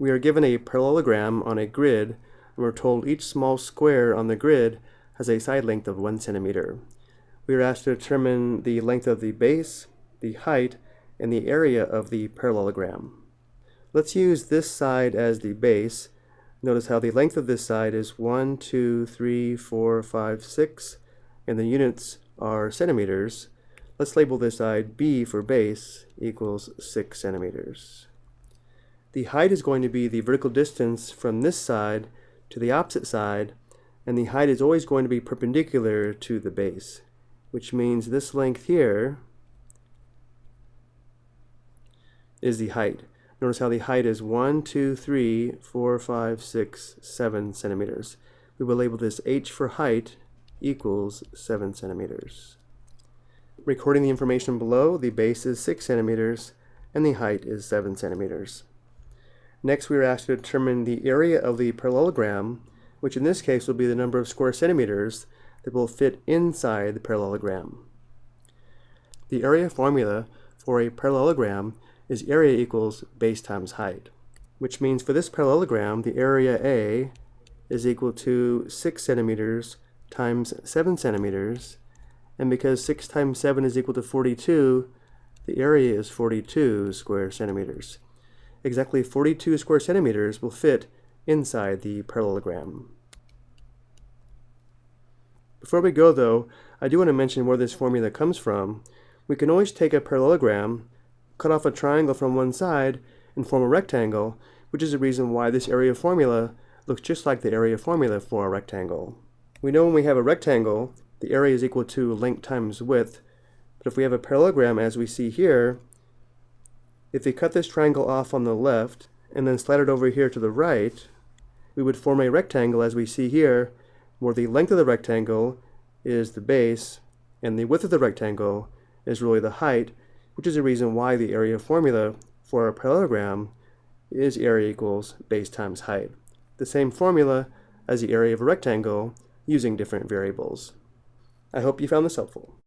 We are given a parallelogram on a grid, and we're told each small square on the grid has a side length of 1 centimeter. We are asked to determine the length of the base, the height, and the area of the parallelogram. Let's use this side as the base. Notice how the length of this side is 1, 2, 3, 4, 5, 6, and the units are centimeters. Let's label this side B for base equals 6 centimeters. The height is going to be the vertical distance from this side to the opposite side, and the height is always going to be perpendicular to the base, which means this length here is the height. Notice how the height is 1, 2, 3, 4, 5, 6, 7 centimeters. We will label this h for height equals 7 centimeters. Recording the information below, the base is 6 centimeters and the height is 7 centimeters. Next we are asked to determine the area of the parallelogram, which in this case will be the number of square centimeters that will fit inside the parallelogram. The area formula for a parallelogram is area equals base times height, which means for this parallelogram the area A is equal to 6 centimeters times 7 centimeters and because 6 times 7 is equal to 42, the area is 42 square centimeters. Exactly 42 square centimeters will fit inside the parallelogram. Before we go though, I do want to mention where this formula comes from. We can always take a parallelogram, cut off a triangle from one side, and form a rectangle, which is the reason why this area formula looks just like the area formula for a rectangle. We know when we have a rectangle, the area is equal to length times width. But if we have a parallelogram as we see here, if we cut this triangle off on the left and then slide it over here to the right, we would form a rectangle as we see here, where the length of the rectangle is the base and the width of the rectangle is really the height, which is the reason why the area formula for a parallelogram is area equals base times height. The same formula as the area of a rectangle using different variables. I hope you found this helpful.